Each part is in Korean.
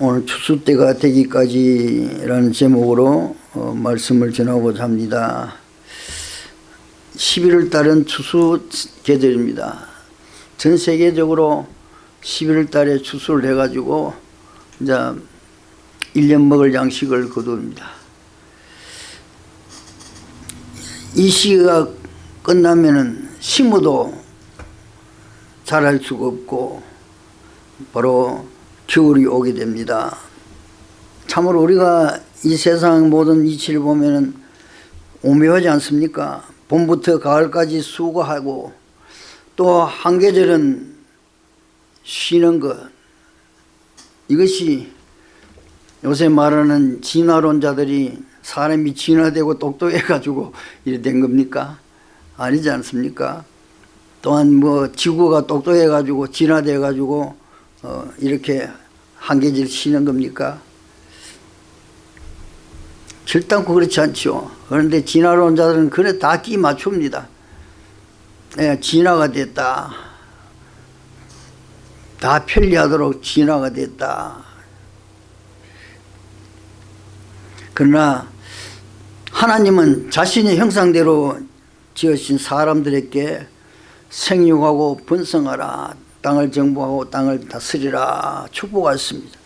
오늘 추수 때가 되기까지라는 제목으로 어, 말씀을 전하고자 합니다. 11월 달은 추수 계절입니다. 전 세계적으로 11월 달에 추수를 해가지고 이제 1년 먹을 양식을 거둡니다. 이 시기가 끝나면은 심어도 자랄 수가 없고 바로 겨울이 오게 됩니다. 참으로 우리가 이 세상 모든 이치를 보면은 오묘하지 않습니까? 봄부터 가을까지 수고하고 또 한 계절은 쉬는 것 이것이 요새 말하는 진화론자들이 사람이 진화되고 똑똑해가지고 이래 된 겁니까? 아니지 않습니까? 또한 뭐 지구가 똑똑해가지고 진화돼가지고 어 이렇게 한 계절 쉬는 겁니까? 결단코 그렇지 않죠. 그런데 진화론자들은 그래 다 끼 맞춥니다. 네, 진화가 됐다. 다 편리하도록 진화가 됐다. 그러나 하나님은 자신의 형상대로 지으신 사람들에게 생육하고 번성하라 땅을 정복하고 땅을 다스리라 축복하셨습니다.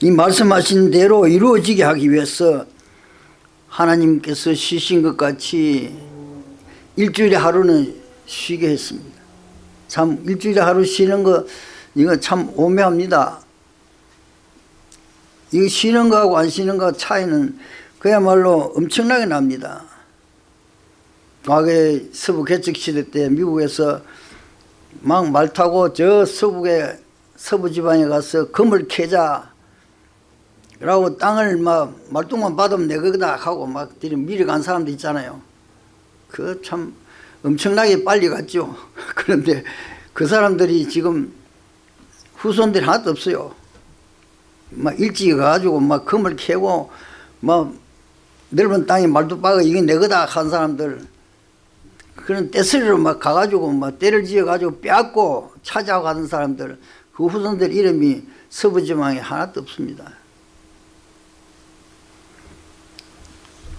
이 말씀하신 대로 이루어지게 하기 위해서 하나님께서 쉬신 것 같이 일주일에 하루는 쉬게 했습니다. 참 일주일에 하루 쉬는 거 이거 참 오묘합니다. 이거 쉬는 거하고 안 쉬는 거 차이는 그야말로 엄청나게 납니다. 과거에 서부 개척 시대 때 미국에서 막 말 타고 저 서북에 서부 지방에 가서 금을 캐자 라고 땅을 막 말뚝만 받으면 내 거다 하고 막 미리 간 사람도 있잖아요. 그 참 엄청나게 빨리 갔죠. 그런데 그 사람들이 지금 후손들이 하나도 없어요. 막 일찍 가가지고 막 금을 캐고 막 넓은 땅에 말뚝 박아 이게 내 거다 한 사람들 그런 떼쓰리로 막 가가지고 막 때를 지어가지고 빼앗고 찾아가는 사람들 그 후손들 이름이 서부지방에 하나도 없습니다.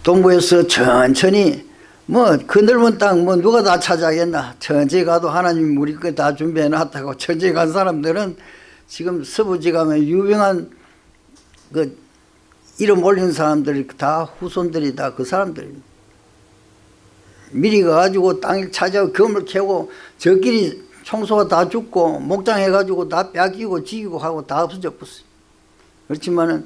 동부에서 천천히 뭐 그 넓은 땅 뭐 누가 다 찾아가겠나 천천히 가도 하나님 우리 거 다 준비해 놨다고 천천히 간 사람들은 지금 서부지감에 유명한 그 이름 올린 사람들이 다 후손들이 다 그 사람들입니다. 미리 가가지고 땅을 찾아 금을 캐고 저끼리 청소가 다 죽고 목장해가지고 다 뺏기고 지기고 하고 다 없어져 버렸어요. 그렇지만은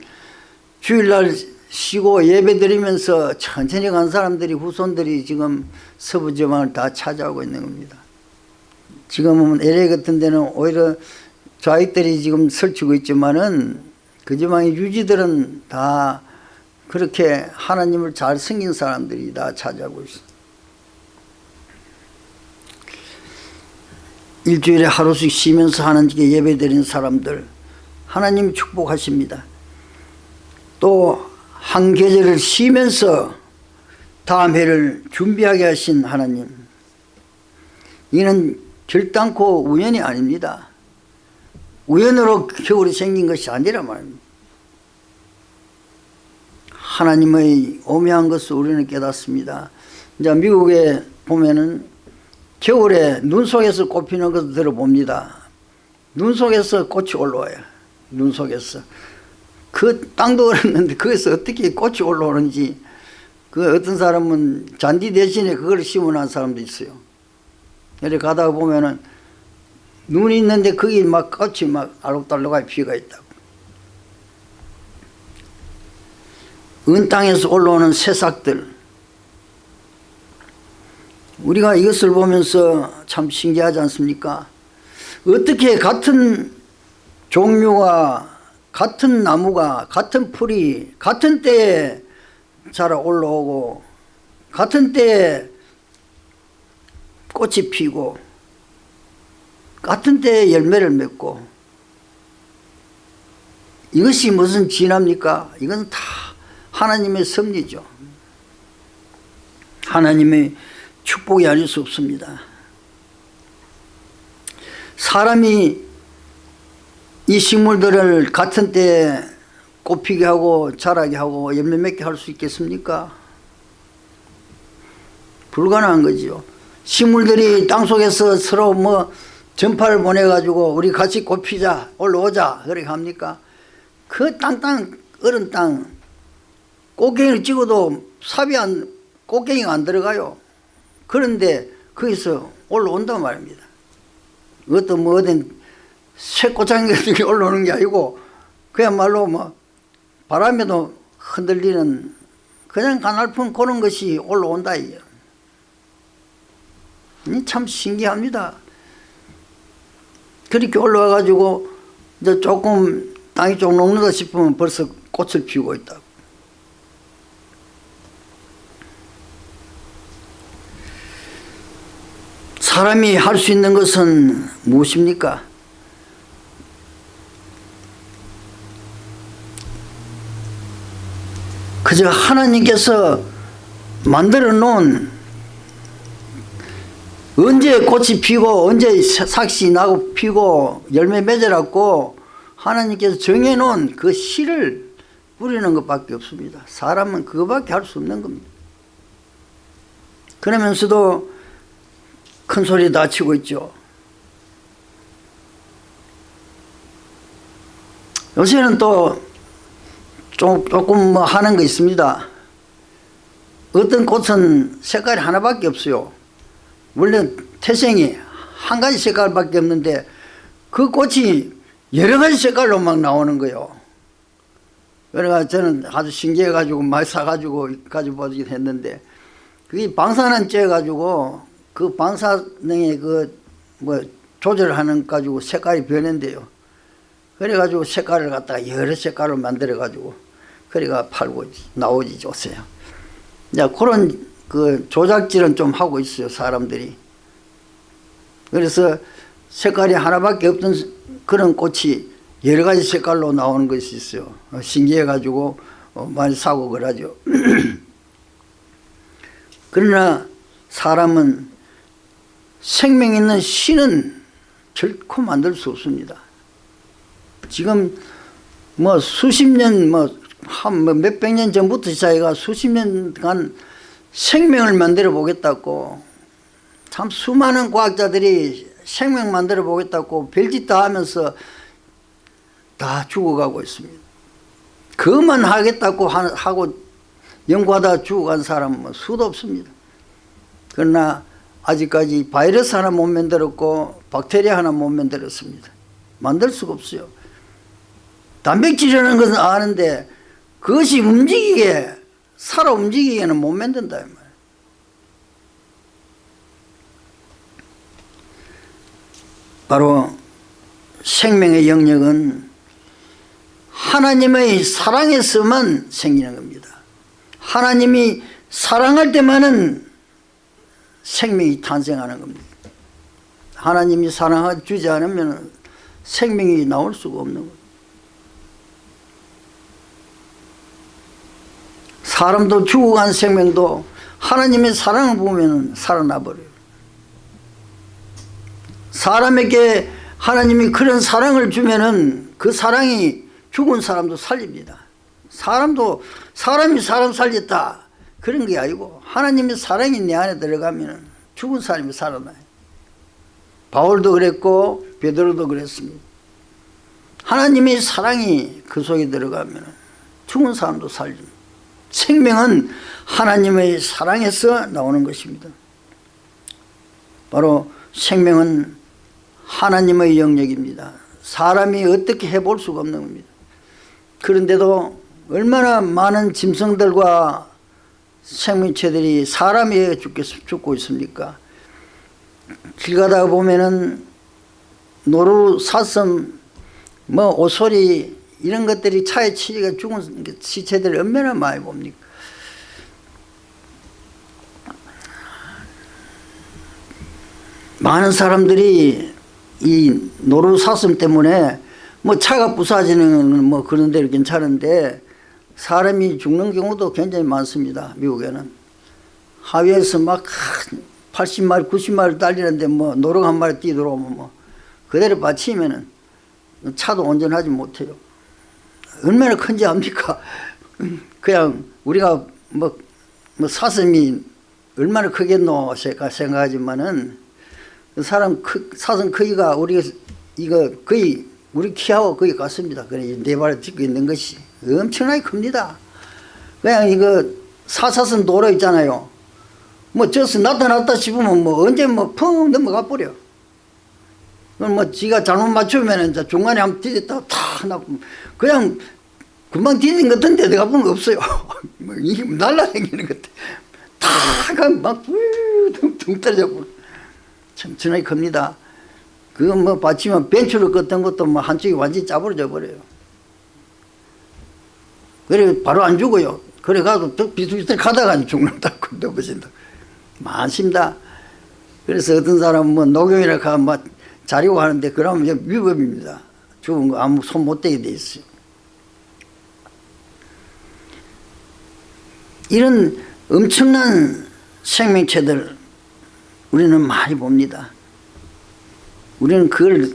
주일날 쉬고 예배 드리면서 천천히 간 사람들이 후손들이 지금 서부 지방을 다 찾아오고 있는 겁니다. 지금은 LA 같은 데는 오히려 좌익들이 지금 설치고 있지만은 그 지방의 유지들은 다 그렇게 하나님을 잘 섬긴 사람들이 다 찾아오고 있습니다. 일주일에 하루씩 쉬면서 하나님께 예배 드리는 사람들 하나님 축복하십니다. 또 한 계절을 쉬면서 다음 해를 준비하게 하신 하나님 이는 결단코 우연이 아닙니다. 우연으로 겨울이 생긴 것이 아니라 말입니다. 하나님의 오묘한 것을 우리는 깨닫습니다. 이제 미국에 보면은 겨울에 눈 속에서 꽃 피는 것을 들어봅니다. 눈 속에서 꽃이 올라와요. 눈 속에서. 그 땅도 얼었는데 거기서 어떻게 꽃이 올라오는지 그 어떤 사람은 잔디 대신에 그걸 심어놓은 사람도 있어요. 이렇게 가다가 보면은 눈이 있는데 거기 막 꽃이 막 알록달록하게 피가 있다고. 은 땅에서 올라오는 새싹들 우리가 이것을 보면서 참 신기하지 않습니까? 어떻게 같은 종류가 같은 나무가 같은 풀이 같은 때에 자라 올라오고 같은 때에 꽃이 피고 같은 때에 열매를 맺고 이것이 무슨 진화입니까? 이건 다 하나님의 섭리죠. 하나님의 축복이 아닐 수 없습니다. 사람이 이 식물들을 같은 때에 꽃피게 하고 자라게 하고 열매 맺게 할 수 있겠습니까? 불가능한 거지요. 식물들이 땅속에서 서로 뭐 전파를 보내가지고 우리 같이 꽃피자 올라오자 그렇게 합니까? 그 땅땅 얼은 땅 꽃갱이를 찍어도 삽이 안 꽃갱이가 안 들어가요. 그런데 거기서 올라온단 말입니다. 그것도 뭐 어딘 쇠꽃장이 올라오는 게 아니고 그야말로 뭐 바람에도 흔들리는 그냥 가날픈 그런 것이 올라온다 이요. 참 신기합니다. 그렇게 올라와 가지고 이제 조금 땅이 좀 녹는다 싶으면 벌써 꽃을 피우고 있다고. 사람이 할 수 있는 것은 무엇입니까? 그저 하나님께서 만들어 놓은 언제 꽃이 피고 언제 삭시 나고 피고 열매 맺어갖고 하나님께서 정해놓은 그 씨를 뿌리는 것밖에 없습니다. 사람은 그거밖에 할 수 없는 겁니다. 그러면서도 큰 소리 다치고 있죠. 요새는 또 조금 뭐 하는 거 있습니다. 어떤 꽃은 색깔이 하나밖에 없어요. 원래 태생이 한 가지 색깔밖에 없는데 그 꽃이 여러 가지 색깔로 막 나오는 거예요. 그래가 저는 아주 신기해가지고 많이 사가지고 가지고 보긴 했는데 그게 방사능 쬐가지고 그 방사능의 그뭐 조절하는 가지고 색깔이 변한대요. 그래가지고 색깔을 갖다가 여러 색깔로 만들어가지고 그래가 팔고 나오지 좋세요. 자 그런 그 조작질은 좀 하고 있어요 사람들이. 그래서 색깔이 하나밖에 없던 그런 꽃이 여러 가지 색깔로 나오는 것이 있어요. 신기해가지고 많이 사고 그러죠. 그러나 사람은 생명 있는 신은 결코 만들 수 없습니다. 지금 뭐 수십 년, 뭐 한 몇백 년 전부터 자기가 수십 년간 생명을 만들어 보겠다고 참 수많은 과학자들이 생명 만들어 보겠다고 별짓 다 하면서 다 죽어가고 있습니다. 그것만 하겠다고 하고 연구하다 죽어간 사람은 수도 없습니다. 그러나 아직까지 바이러스 하나 못 만들었고 박테리아 하나 못 만들었습니다. 만들 수가 없어요. 단백질이라는 것은 아는데 그것이 움직이게 살아 움직이게는 못 만든다 바로 생명의 영역은 하나님의 사랑에서만 생기는 겁니다. 하나님이 사랑할 때만은 생명이 탄생하는 겁니다. 하나님이 사랑해 주지 않으면 생명이 나올 수가 없는 거예요. 사람도 죽어간 생명도 하나님의 사랑을 보면 살아나 버려요. 사람에게 하나님이 그런 사랑을 주면은 그 사랑이 죽은 사람도 살립니다. 사람도 사람이 사람 살렸다 그런 게 아니고 하나님의 사랑이 내 안에 들어가면 죽은 사람이 살아나요. 바울도 그랬고 베드로도 그랬습니다. 하나님의 사랑이 그 속에 들어가면 죽은 사람도 살립니다. 생명은 하나님의 사랑에서 나오는 것입니다. 바로 생명은 하나님의 영역입니다. 사람이 어떻게 해볼 수가 없는 겁니다. 그런데도 얼마나 많은 짐승들과 생명체들이 사람에 죽고 있습니까? 길 가다가 보면은 노루, 사슴, 뭐 오소리 이런 것들이 차에 치리가 죽은 시체들을 얼마나 많이 봅니까? 많은 사람들이 이 노루 사슴 때문에 뭐 차가 부서지는 뭐 그런 데는 괜찮은데 사람이 죽는 경우도 굉장히 많습니다. 미국에는. 하위에서 막 80마리 90마리 달리는데 뭐 노루가 한 마리 뛰들어오면 뭐 그대로 받치면은 차도 운전하지 못해요. 얼마나 큰지 압니까? 그냥 우리가 뭐, 뭐 사슴이 얼마나 크겠노 생각- 생각하지만은 그 사람 크, 사슴 크기가 우리 이거 거의 우리 키하고 거의 같습니다. 그래 네 발을 딛고 있는 것이 엄청나게 큽니다. 그냥 이거 사사선 도로 있잖아요. 뭐 저서 나타났다 싶으면 뭐 언제 뭐 펑 넘어가 버려. 그럼 뭐 지가 잘못 맞추면 이제 중간에 한번 디뎠다 탁나 그냥 금방 디딘 것 같은데 내가 본거 없어요. 뭐 이게 날라다니는 것 같아. 다막 둥 떨어져 버려. 참 전화기 큽니다. 그거 뭐 받치면 벤츠로 껐던 것도 뭐 한쪽이 완전히 짜부러져 버려요. 그래 바로 안 죽어요. 그래 가도 또 비슷비슷 가다가 죽는다고 넘어진다. 많습니다. 그래서 어떤 사람은 뭐 녹용이라 하면 막 자려고 하는데 그러면 위법입니다. 죽은 거 아무 손 못 대게 돼 있어요. 이런 엄청난 생명체들 우리는 많이 봅니다. 우리는 그걸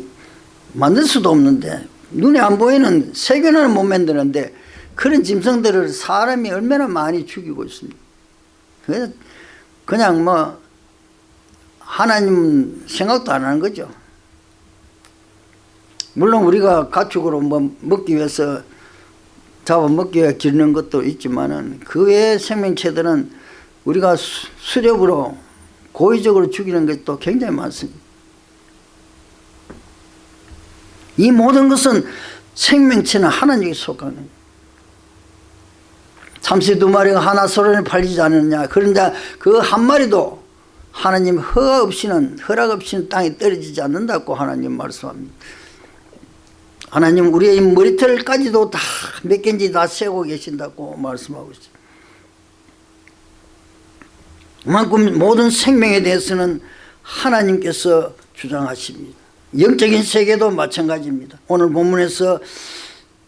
만들 수도 없는데 눈에 안 보이는 세균을 못 만드는데 그런 짐승들을 사람이 얼마나 많이 죽이고 있습니다. 그냥 뭐 하나님 생각도 안 하는 거죠. 물론 우리가 가축으로 뭐 먹기 위해서 잡아먹기 위해 기르는 것도 있지만은 그 외의 생명체들은 우리가 수- 수렵으로 고의적으로 죽이는 것도 굉장히 많습니다. 이 모든 것은 생명체는 하나님께 속하는 거예요. 참새 두 마리가 하나 서로에 팔리지 않느냐. 그런데 그 한 마리도 하나님 허가 없이는 허락 없이는 땅에 떨어지지 않는다고 하나님 말씀합니다. 하나님 우리의 이 머리털까지도 다 몇 개인지 다 세고 계신다고 말씀하고 있습니다. 그만큼 모든 생명에 대해서는 하나님께서 주장하십니다. 영적인 세계도 마찬가지입니다. 오늘 본문에서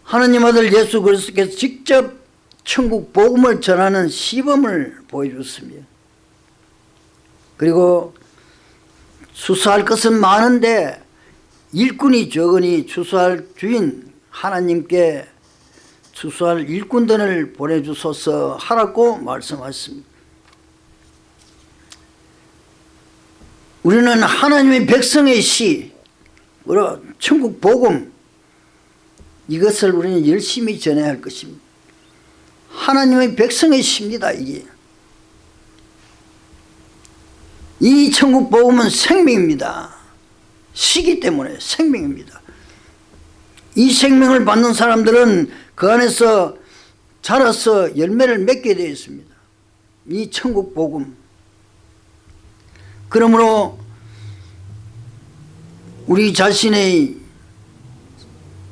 하나님 아들 예수 그리스도께서 직접 천국 복음을 전하는 시범을 보여줬습니다. 그리고 수수할 것은 많은데 일꾼이 적으니 추수할 주인 하나님께 추수할 일꾼들을 보내주소서 하라고 말씀하셨습니다. 우리는 하나님의 백성의 시, 천국 복음 이것을 우리는 열심히 전해야 할 것입니다. 하나님의 백성의 시입니다. 이게 이 천국 복음은 생명입니다. 시기 때문에 생명입니다. 이 생명을 받는 사람들은 그 안에서 자라서 열매를 맺게 되어 있습니다. 이 천국 복음. 그러므로 우리 자신의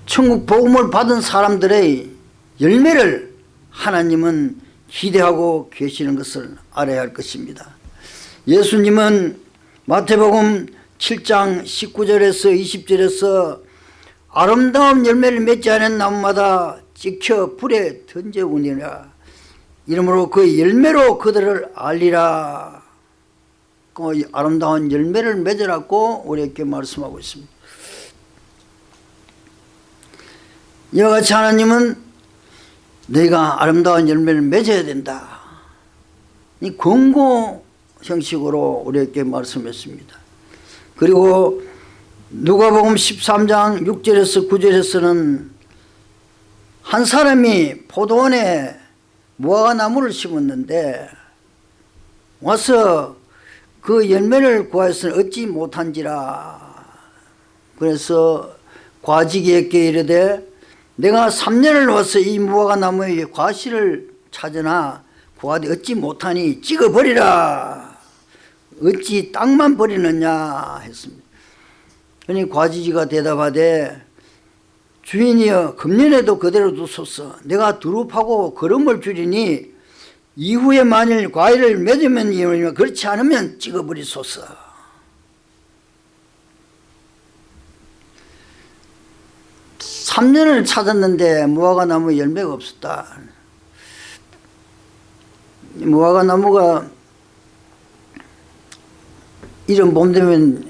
천국 복음을 받은 사람들의 열매를 하나님은 기대하고 계시는 것을 알아야 할 것입니다. 예수님은 마태복음 7장 19절에서 20절에서 아름다운 열매를 맺지 않은 나무마다 찍혀 불에 던져오니라. 이러므로 그 열매로 그들을 알리라. 그 아름다운 열매를 맺으라고 우리에게 말씀하고 있습니다. 이와 같이 하나님은 내가 아름다운 열매를 맺어야 된다. 이 권고 형식으로 우리에게 말씀했습니다. 그리고 누가복음 13장 6절에서 9절에서는 한 사람이 포도원에 무화과 나무를 심었는데 와서 그 열매를 구하여서 얻지 못한지라. 그래서 과지기에게 이르되 내가 3년을 와서 이 무화과 나무의 과실을 찾으나 구하되 얻지 못하니 찍어버리라. 어찌 땅만 버리느냐 했습니다. 그러니 과지지가 대답하되 주인이여 금년에도 그대로 두소서. 내가 두릅하고 걸음을 줄이니 이후에 만일 과일을 맺으면 이르며 그렇지 않으면 찍어버리소서 삼년을 찾았는데 무화과 나무 열매가 없었다 무화과 나무가 이런 봄 되면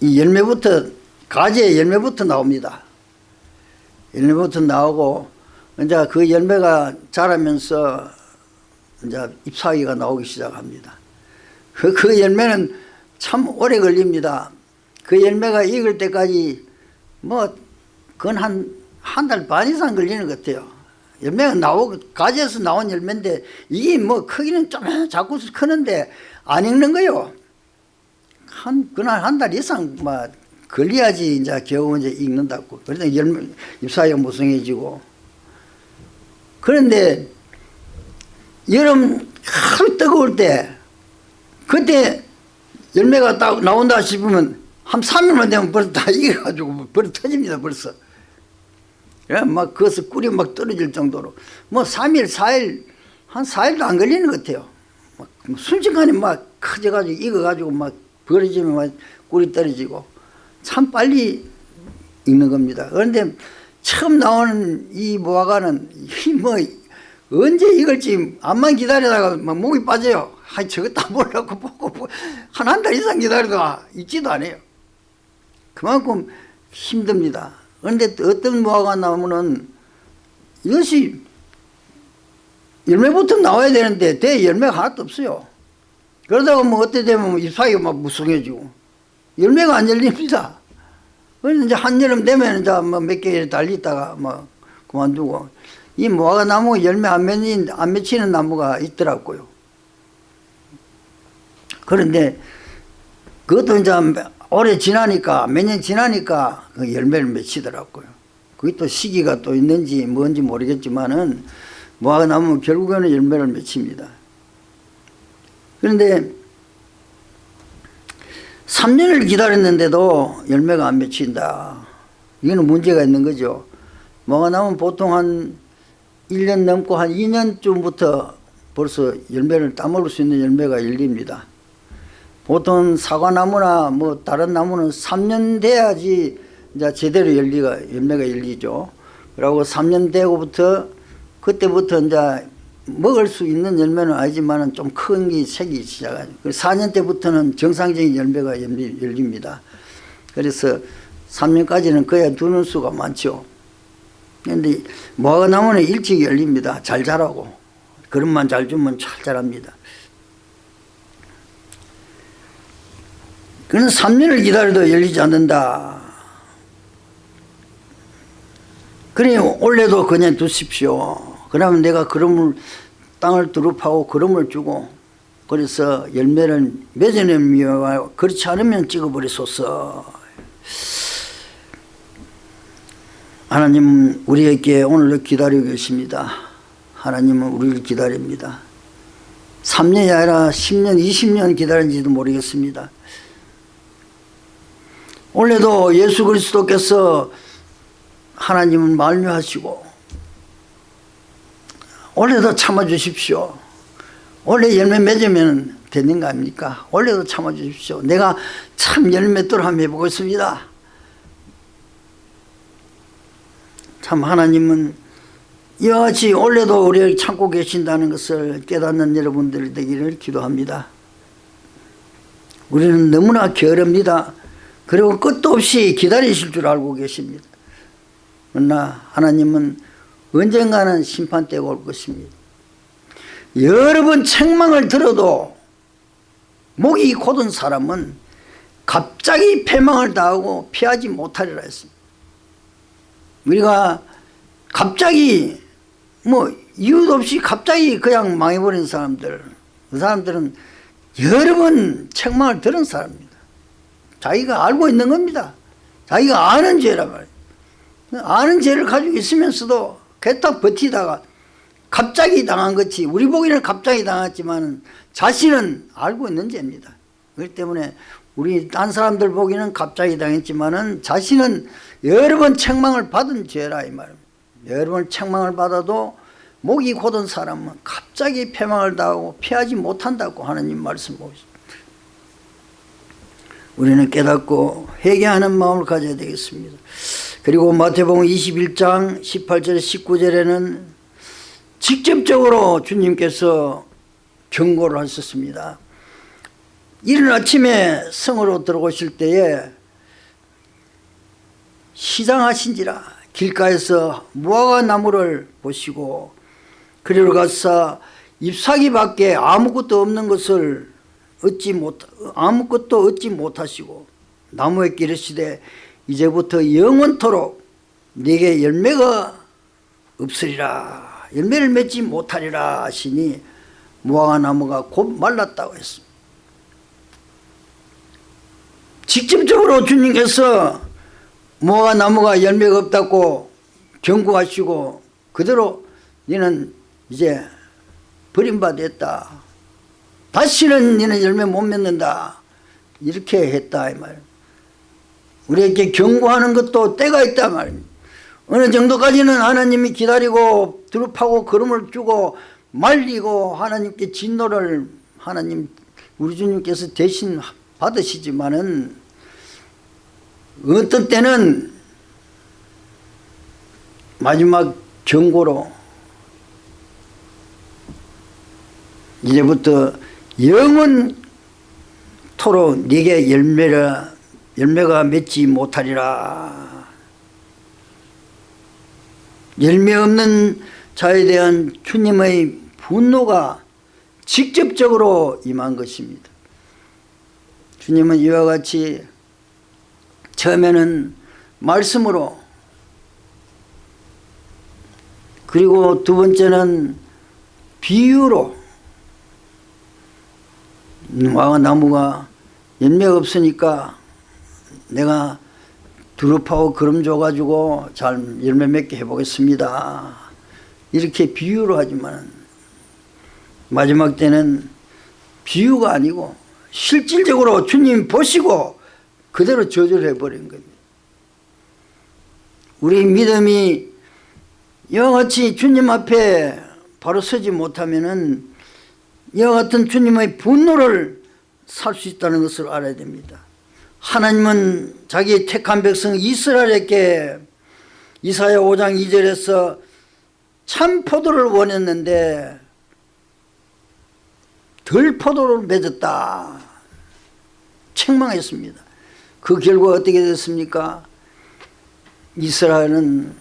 이 열매부터 가지의 열매부터 나옵니다. 열매부터 나오고 이제 그 열매가 자라면서 이제 잎사귀가 나오기 시작합니다. 그, 그 열매는 참 오래 걸립니다. 그 열매가 익을 때까지 뭐 그건 한 한 달 반 이상 걸리는 것 같아요. 열매가 나오고 가지에서 나온 열매인데 이게 뭐 크기는 좀 자꾸 크는데 안 익는 거요. 한 그날 한 달 이상 뭐 걸려야지 이제 겨우 이제 익는다고. 그래서 열매 잎사귀가 무성해지고 그런데 여름 하루 뜨거울 때 그때 열매가 딱 나온다 싶으면 한 3일만 되면 벌써 다 익어가지고 벌써 터집니다 벌써. 예, 막 그것을 꿀이 막 떨어질 정도로. 뭐 3일 4일 한 4일도 안 걸리는 것 같아요. 막 순식간에 막 커져가지고 익어가지고 막 벌어지면 막 꿀이 떨어지고. 참 빨리 익는 겁니다. 그런데 처음 나오는 이 무화과는 이뭐 언제 익을지 암만 기다리다가 막 목이 빠져요. 아 저거 다 몰라고 보고 한한 달 이상 기다리다가 익지도 않아요 그만큼 힘듭니다. 그런데 어떤 무화과 나무는 이것이 열매부터 나와야 되는데 대 열매가 하나도 없어요. 그러다가 뭐 어때 되면 잎사귀가 막 무성해지고 열매가 안 열립니다. 그래서 이제 한여름 되면 이제 뭐몇개 달리다가 뭐 그만두고 이 무화과 나무 열매 안 맺는 안 맺히는 나무가 있더라고요. 그런데 그것도 이제 오래 지나니까 몇 년 지나니까 그 열매를 맺히더라고요. 그게 또 시기가 또 있는지 뭔지 모르겠지만은 무화과 나무는 결국에는 열매를 맺힙니다. 그런데 3년을 기다렸는데도 열매가 안 맺힌다. 이거는 문제가 있는 거죠. 뭐가 나면 보통 한 1년 넘고 한 2년쯤부터 벌써 열매를 따먹을 수 있는 열매가 열립니다. 보통 사과나무나 뭐 다른 나무는 3년 돼야지 이제 제대로 열리가, 열매가 열리죠. 그리고 3년 되고부터 그때부터 이제 먹을 수 있는 열매는 아니지만 좀 큰 게 색이 시작하죠. 4년 때부터는 정상적인 열매가 열리, 열립니다. 그래서 3년까지는 거야 두는 수가 많죠. 그런데 무화과 나무는 일찍 열립니다. 잘 자라고. 그릇만 잘 주면 잘 자랍니다. 그는 3년을 기다려도 열리지 않는다. 그래 올해도 그냥 두십시오. 그러면 내가 그름을 땅을 두릅하고 그름을 주고 그래서 열매를 맺어내며 그렇지 않으면 찍어버리소서 하나님은 우리에게 오늘 기다리고 계십니다 하나님은 우리를 기다립니다 3년이 아니라 10년 20년 기다린지도 모르겠습니다 올해도 예수 그리스도께서 하나님은 말미하시고 올해도 참아주십시오. 올해 열매 맺으면 되는 거 아닙니까? 올해도 참아주십시오. 내가 참 열매 맺도록 한번 해보고 있습니다. 참 하나님은 이와 같이 올해도 우리를 참고 계신다는 것을 깨닫는 여러분들 되기를 기도합니다. 우리는 너무나 게으릅니다. 그리고 끝도 없이 기다리실 줄 알고 계십니다. 그러나 하나님은 언젠가는 심판때가 올 것입니다. 여러 번 책망을 들어도 목이 곧은 사람은 갑자기 패망을 당하고 피하지 못하리라 했습니다. 우리가 갑자기 뭐 이유도 없이 갑자기 그냥 망해버린 사람들 그 사람들은 여러 번 책망을 들은 사람입니다. 자기가 알고 있는 겁니다. 자기가 아는 죄란 말이에요. 아는 죄를 가지고 있으면서도 개딱 버티다가 갑자기 당한 것이 우리 보기에는 갑자기 당했지만 자신은 알고 있는 죄입니다. 그렇기 때문에 우리 딴 사람들 보기에는 갑자기 당했지만 자신은 여러 번 책망을 받은 죄라 이 말입니다. 여러 번 책망을 받아도 목이 곧은 사람은 갑자기 패망을 당하고 피하지 못한다고 하나님 말씀 보십니다. 우리는 깨닫고 회개하는 마음을 가져야 되겠습니다. 그리고 마태복음 21장 18절 19절에는 직접적으로 주님께서 경고를 하셨습니다. 이른 아침에 성으로 들어오실 때에 시장하신지라 길가에서 무화과 나무를 보시고 그리로 가서 잎사귀 밖에 아무것도 없는 것을 얻지 못 아무것도 얻지 못하시고 나무에 기르시되 이제부터 영원토록 네게 열매가 없으리라 열매를 맺지 못하리라 하시니 무화과 나무가 곧 말랐다고 했습니다. 직접적으로 주님께서 무화과 나무가 열매가 없다고 경고하시고 그대로 너는 이제 버림받았다. 다시는 너는 열매 못 맺는다. 이렇게 했다 이 말. 우리에게 경고하는 것도 때가 있다 말입니다. 어느 정도까지는 하나님이 기다리고 두릅하고 걸음을 주고 말리고 하나님께 진노를 하나님 우리 주님께서 대신 받으시지만은 어떤 때는 마지막 경고로 이제부터 영원토록 네게 열매를 열매가 맺지 못하리라. 열매 없는 자에 대한 주님의 분노가 직접적으로 임한 것입니다. 주님은 이와 같이 처음에는 말씀으로 그리고 두 번째는 비유로 와가 나무가 열매가 없으니까 내가 두릅하고 그름 줘가지고 잘 열매 맺게 해보겠습니다. 이렇게 비유로 하지만 마지막 때는 비유가 아니고 실질적으로 주님 보시고 그대로 저절해 버린 겁니다. 우리 믿음이 이와 같이 주님 앞에 바로 서지 못하면은 이와 같은 주님의 분노를 살 수 있다는 것을 알아야 됩니다. 하나님은 자기 택한 백성 이스라엘에게 이사야 5장 2절에서 참 포도를 원했는데 덜 포도를 맺었다. 책망했습니다. 그 결과 어떻게 됐습니까? 이스라엘은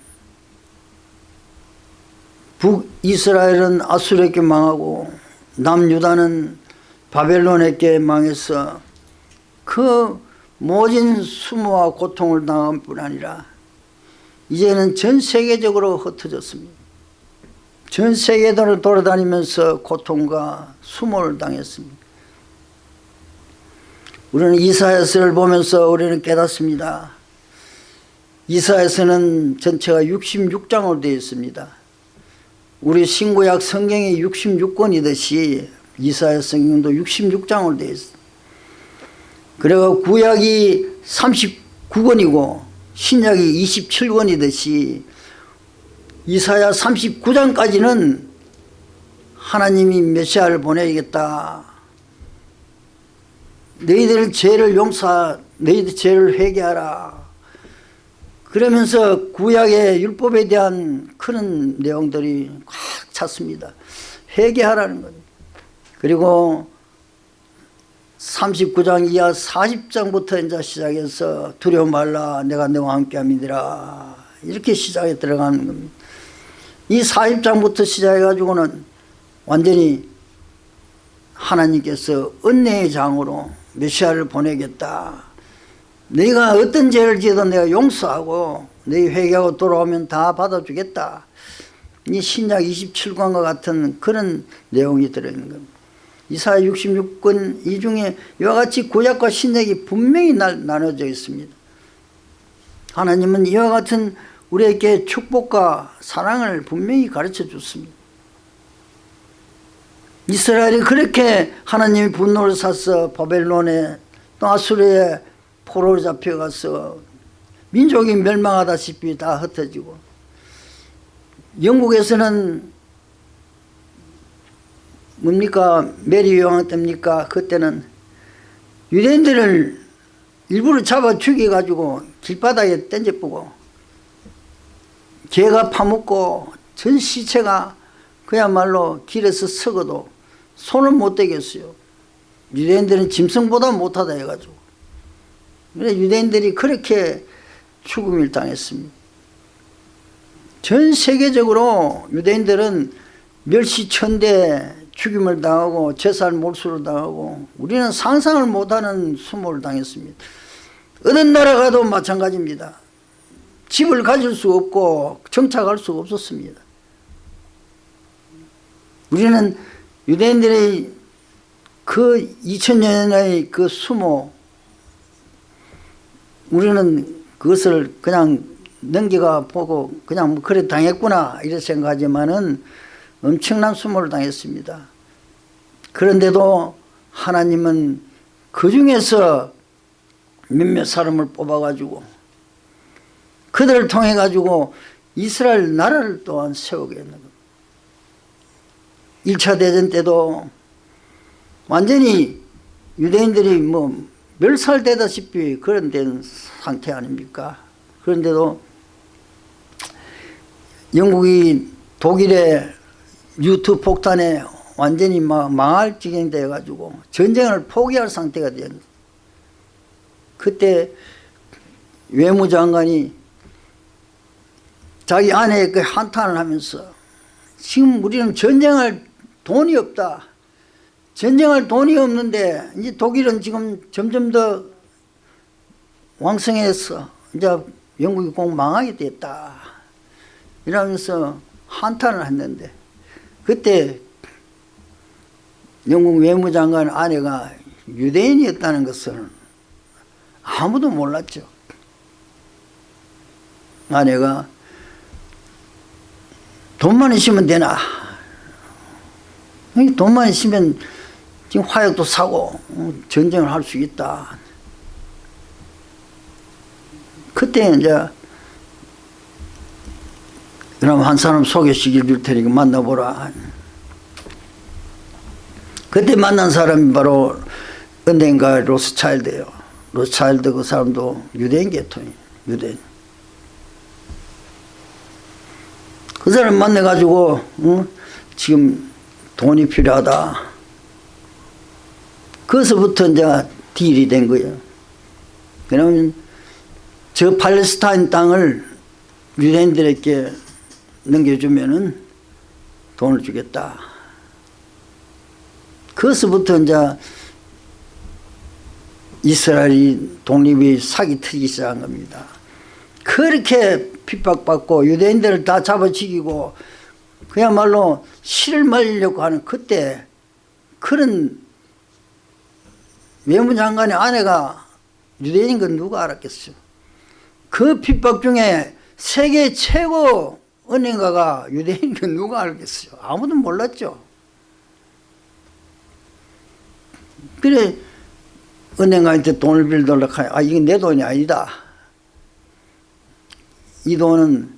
북이스라엘은 아수르에게 망하고 남유다는 바벨론에게 망해서 그 모진 수모와 고통을 당한 뿐 아니라 이제는 전 세계적으로 흩어졌습니다. 전 세계를 돌아다니면서 고통과 수모를 당했습니다. 우리는 이사야서를 보면서 우리는 깨닫습니다. 이사야서는 전체가 66장으로 되어 있습니다. 우리 신구약 성경이 66권이듯이 이사야 성경도 66장으로 되어 있습니다. 그래가 구약이 39권이고 신약이 27권이듯이 이사야 39장까지는 하나님이 메시아를 보내겠다. 너희들 죄를 용서, 너희들 죄를 회개하라. 그러면서 구약의 율법에 대한 그런 내용들이 꽉 찼습니다. 회개하라는 것. 그리고 39장 이하 40장부터 이제 시작해서 두려워 말라 내가 너와 함께 함이니라 이렇게 시작에 들어가는 겁니다. 이 40장부터 시작해 가지고는 완전히 하나님께서 은혜의 장으로 메시아를 보내겠다. 너희가 어떤 죄를 지어도 내가 용서하고 너희 회개하고 돌아오면 다 받아주겠다. 이 신약 27권과 같은 그런 내용이 들어있는 겁니다. 이사야 66권 이 중에 이와 같이 구약과 신약이 분명히 나눠져 있습니다. 하나님은 이와 같은 우리에게 축복과 사랑을 분명히 가르쳐 줬습니다. 이스라엘이 그렇게 하나님의 분노를 사서 바벨론에 또 아수르에 포로로 잡혀가서 민족이 멸망하다시피 다 흩어지고 영국에서는 뭡니까? 메리 여왕 때입니까? 그때는 유대인들을 일부러 잡아 죽여가지고 길바닥에 던져보고 개가 파묻고 전 시체가 그야말로 길에서 썩어도 손을 못 대겠어요. 유대인들은 짐승보다 못하다 해가지고 유대인들이 그렇게 죽음을 당했습니다 전 세계적으로 유대인들은 멸시천대 죽임을 당하고 재살 몰수를 당하고 우리는 상상을 못하는 수모를 당했습니다. 어느 나라 가도 마찬가지입니다. 집을 가질 수 없고 정착할 수 없었습니다. 우리는 유대인들의 그 2000년의 그 수모 우리는 그것을 그냥 넘겨가 보고 그냥 뭐 그래 당했구나 이렇게 생각하지만은 엄청난 수모를 당했습니다. 그런데도 하나님은 그 중에서 몇몇 사람을 뽑아가지고 그들을 통해 가지고 이스라엘 나라를 또한 세우게 했는 겁니다. 1차 대전 때도 완전히 유대인들이 뭐 멸살되다시피 그런 된 상태 아닙니까? 그런데도 영국이 독일의 유투 폭탄에 완전히 막 망할 지경 되어 가지고 전쟁을 포기할 상태가 된 그때 외무장관이 자기 아내의 그 한탄을 하면서 지금 우리는 전쟁할 돈이 없다. 전쟁할 돈이 없는데 이제 독일은 지금 점점 더 왕성해서 이제 영국이 꼭 망하게 됐다. 이러면서 한탄을 했는데 그때 영국 외무장관 아내가 유대인이었다는 것을 아무도 몰랐죠. 아내가 돈만 있으면 되나? 돈만 있으면 지금 화약도 사고 어, 전쟁을 할 수 있다. 그때 이제 그럼 한 사람 소개시켜 줄 테니까 만나보라. 그때 만난 사람이 바로 은행가 로스차일드예요. 로스차일드 그 사람도 유대인 계통이 유대인. 그 사람 만나가지고 어? 지금 돈이 필요하다. 그것부터 이제 딜이 된 거예요. 그러면 저 팔레스타인 땅을 유대인들에게 넘겨주면은 돈을 주겠다. 그것부터 이제 이스라엘이 독립이 사기 트기 시작한 겁니다. 그렇게 핍박받고 유대인들을 다 잡아치기고 그야말로 실을 말리려고 하는 그때 그런 외무장관의 아내가 유대인인 건 누가 알았겠어요. 그 핍박 중에 세계 최고 은행가가 유대인인 건 누가 알겠어요. 아무도 몰랐죠. 그래 은행가한테 돈을 빌더라 아 이게 내 돈이 아니다. 이 돈은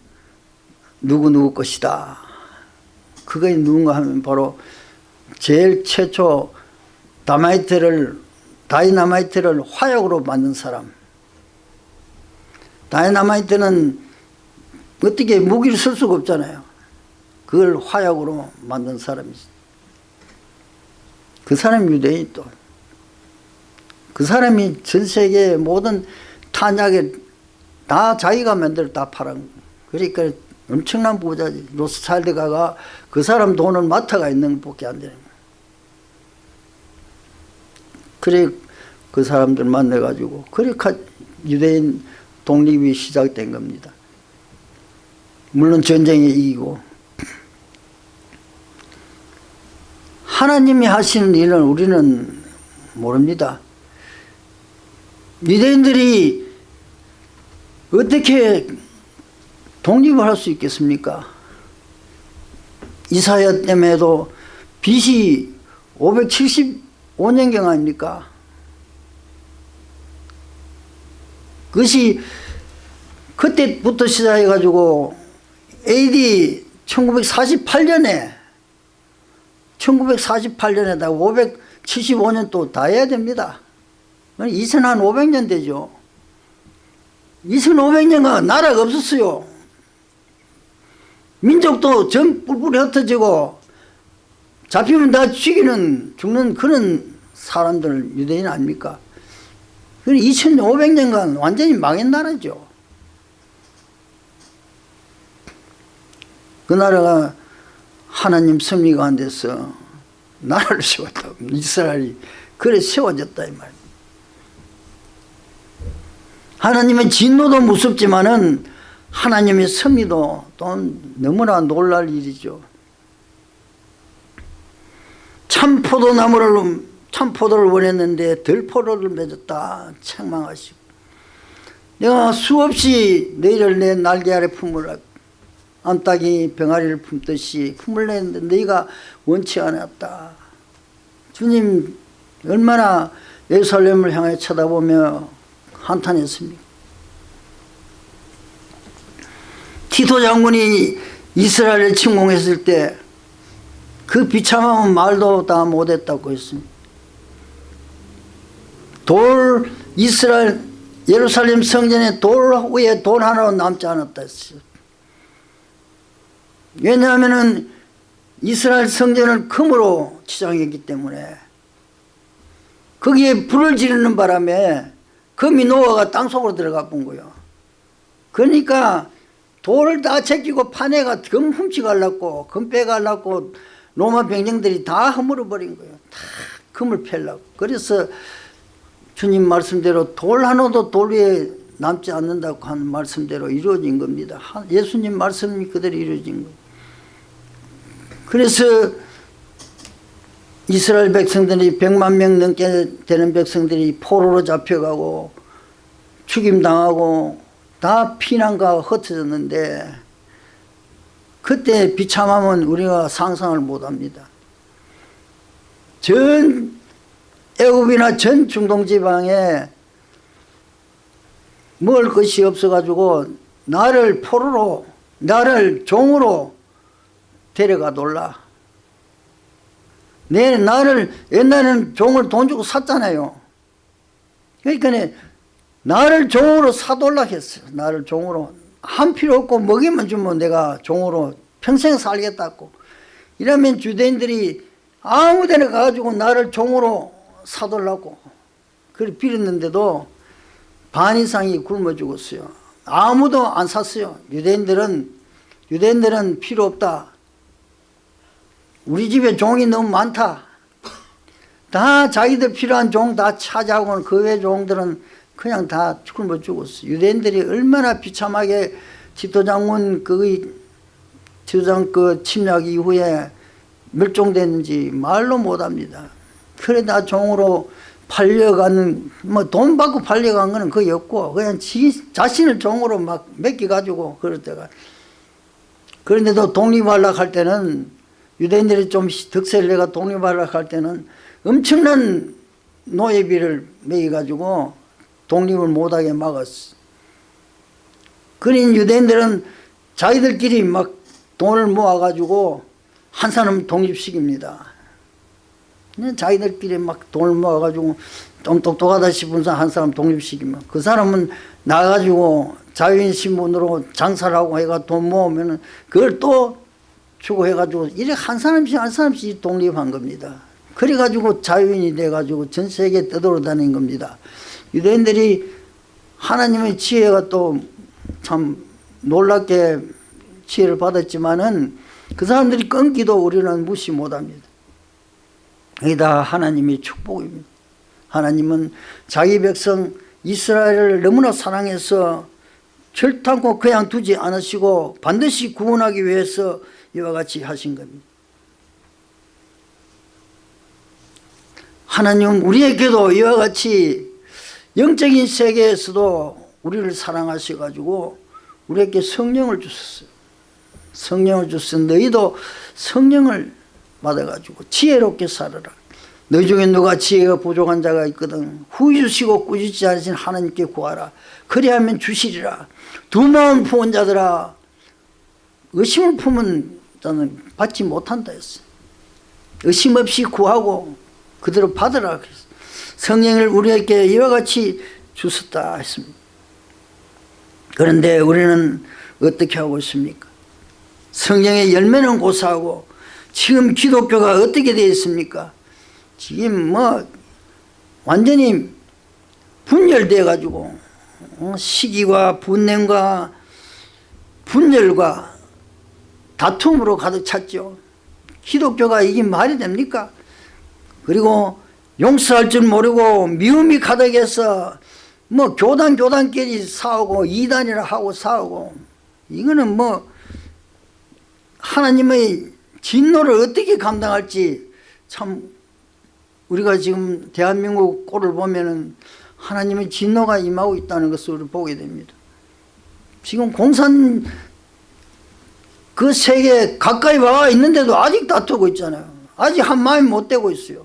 누구누구 것이다. 그게 누군가 하면 바로 제일 최초 다마이트를 다이나마이트를 화약으로 만든 사람. 다이나마이트는 어떻게 무기를 쓸 수가 없잖아요. 그걸 화약으로 만든 사람이지. 그 사람이 유대인 또. 그 사람이 전 세계 모든 탄약에 다 자기가 만들어 다 팔은 그러니까 엄청난 부자지. 로스차일드가가 그 사람 돈을 맡아가 있는 것밖에 안 되는. 그래 그 사람들 만나가지고 그렇게 유대인 독립이 시작된 겁니다. 물론 전쟁에 이기고 하나님이 하시는 일은 우리는 모릅니다. 유대인들이 어떻게 독립을 할 수 있겠습니까? 이사야 때문에도 빛이 570 5년경 아닙니까? 그것이 그때부터 시작해가지고 AD 1948년에 1948년에다 575년 또 다 해야 됩니다. 2500년 되죠. 2500년간 나라가 없었어요. 민족도 전 뿔뿔이 흩어지고 잡히면 다 죽이는 죽는 그런 사람들 유대인 아닙니까? 2500년간 완전히 망한 나라죠. 그 나라가 하나님 섭리가 안 돼서 나라를 세웠다. 이스라엘이 그래 세워졌다 이 말. 하나님의 진노도 무섭지만은 하나님의 섭리도 또 너무나 놀랄 일이죠. 참 포도나무를 참 포도를 원했는데 들포도를 맺었다. 책망하시고. 내가 수없이 너희를 내 날개 아래 품으라 암탉이 병아리를 품듯이 품을 냈는데 너희가 원치 않았다. 주님 얼마나 예루살렘을 향해 쳐다보며 한탄했습니까? 티토 장군이 이스라엘을 침공했을 때 그 비참한 말도 다 못했다고 했습니다 돌 이스라엘 예루살렘 성전에 돌 위에 돌 하나 남지 않았다 했어요. 왜냐하면 이스라엘 성전을 금으로 치장했기 때문에 거기에 불을 지르는 바람에 금이 노아가 땅속으로 들어가 본 거예요. 그러니까 돌을 다 제끼고 파내가 금 훔치가려고 금 빼가려고 로마 병정들이 다 허물어버린 거예요. 다 금을 패려고. 그래서 주님 말씀대로 돌 하나도 돌 위에 남지 않는다고 한 말씀대로 이루어진 겁니다. 예수님 말씀이 그대로 이루어진 거예요. 그래서 이스라엘 백성들이 100만 명 넘게 되는 백성들이 포로로 잡혀가고 죽임당하고 다 피난가 흩어졌는데 그때 비참함은 우리가 상상을 못합니다. 전 애굽이나 전 중동 지방에 먹을 것이 없어가지고 나를 포로로 나를 종으로 데려가 놀라. 내 나를 옛날에는 종을 돈 주고 샀잖아요. 그러니까 나를 종으로 사돌라 했어요. 나를 종으로 한 필요 없고 먹이만 주면 내가 종으로 평생 살겠다고. 이러면 주대인들이 아무 데나 가가지고 나를 종으로 사돌라고. 그렇게 빌었는데도 반 이상이 굶어 죽었어요. 아무도 안 샀어요. 유대인들은 유대인들은 필요 없다. 우리 집에 종이 너무 많다. 다 자기들 필요한 종 다 차지하고는 그 외 종들은 그냥 다 굶어 죽었어. 유대인들이 얼마나 비참하게 지도장군 그 지도장 그 침략 이후에 멸종됐는지 말로 못합니다. 그러다 종으로 팔려가는 뭐 돈 받고 팔려간 거는 거의 없고 그냥 지 자신을 종으로 막 맡겨가지고 그럴 때가 그런데도 독립하려고 할 때는 유대인들이 좀 득세를 내가 독립하려고 할 때는 엄청난 노예비를 매겨가지고 독립을 못하게 막았어. 그린 유대인들은 자기들끼리 막 돈을 모아가지고 한 사람 독립시킵니다. 자기들끼리 막 돈을 모아가지고 좀 똑똑하다 싶은 사람 한 사람 독립시키면 그 사람은 나가지고 자유인 신분으로 장사를 하고 해가 돈 모으면 그걸 또 주고 해가지고 이렇게 한 사람씩 한 사람씩 독립한 겁니다. 그래가지고 자유인이 돼가지고 전 세계에 떠돌아다닌 겁니다. 유대인들이 하나님의 지혜가 또 참 놀랍게 지혜를 받았지만은 그 사람들이 끊기도 우리는 무시 못합니다. 이게 다 하나님의 축복입니다. 하나님은 자기 백성 이스라엘을 너무나 사랑해서 절탄코 그냥 두지 않으시고 반드시 구원하기 위해서 이와 같이 하신 겁니다. 하나님은 우리에게도 이와 같이 영적인 세계에서도 우리를 사랑하셔가지고 우리에게 성령을 주셨어요. 성령을 주셨어 너희도 성령을 받아가지고 지혜롭게 살아라. 너희 중에 누가 지혜가 부족한 자가 있거든 후히 주시고 꾸짖지 않으신 하나님께 구하라. 그리하면 주시리라. 두 마음 품은 자들아 의심을 품은 자는 받지 못한다 했어 의심 없이 구하고 그대로 받으라 성령을 우리에게 이와 같이 주셨다 했습니다. 그런데 우리는 어떻게 하고 있습니까? 성령의 열매는 고사하고 지금 기독교가 어떻게 되어 있습니까? 지금 뭐 완전히 분열돼 가지고 어, 시기와 분냄과 분열과 다툼으로 가득 찼죠. 기독교가 이게 말이 됩니까? 그리고 용서할 줄 모르고 미움이 가득해서 뭐 교단 교단끼리 싸우고 이단이라 하고 싸우고 이거는 뭐 하나님의 진노를 어떻게 감당할지 참 우리가 지금 대한민국 꼴을 보면은 하나님의 진노가 임하고 있다는 것을 보게 됩니다. 지금 공산 그 세계 가까이 와 있는데도 아직 다투고 있잖아요. 아직 한 마음이 못 되고 있어요.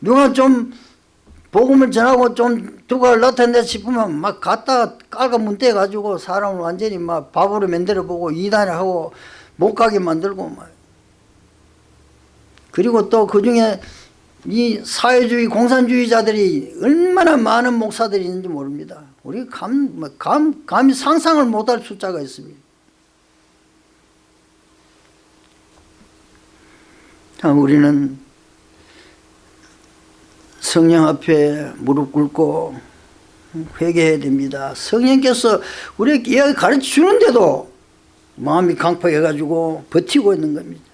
누가 좀 복음을 전하고 좀 누가 나타낸다 싶으면 막 갖다 깔가 문대 가지고 사람을 완전히 막 밥으로 만들어 보고 이단을 하고 못 가게 만들고 막 그리고 또 그 중에 이 사회주의 공산주의자들이 얼마나 많은 목사들이 있는지 모릅니다. 우리 감, 뭐 감, 감히 상상을 못할 숫자가 있습니다. 참 우리는 성령 앞에 무릎 꿇고 회개해야 됩니다. 성령께서 우리에게 가르쳐 주는데도 마음이 강팍해가지고 버티고 있는 겁니다.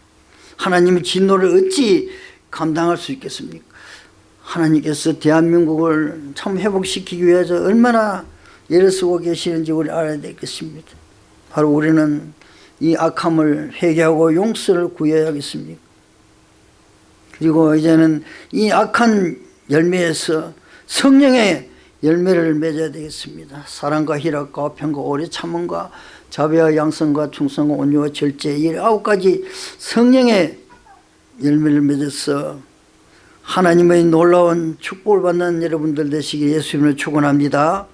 하나님의 진노를 어찌 감당할 수 있겠습니까? 하나님께서 대한민국을 참 회복시키기 위해서 얼마나 애를 쓰고 계시는지 우리 알아야 되겠습니다. 바로 우리는 이 악함을 회개하고 용서를 구해야겠습니다. 그리고 이제는 이 악한 열매에서 성령의 열매를 맺어야 되겠습니다. 사랑과 희락과 평과 오래 참음과 자비와 양성과 충성과 온유와 절제 이 아홉 가지 성령의 열매를 맺어서 하나님의 놀라운 축복을 받는 여러분들 되시길 예수님을 축원합니다.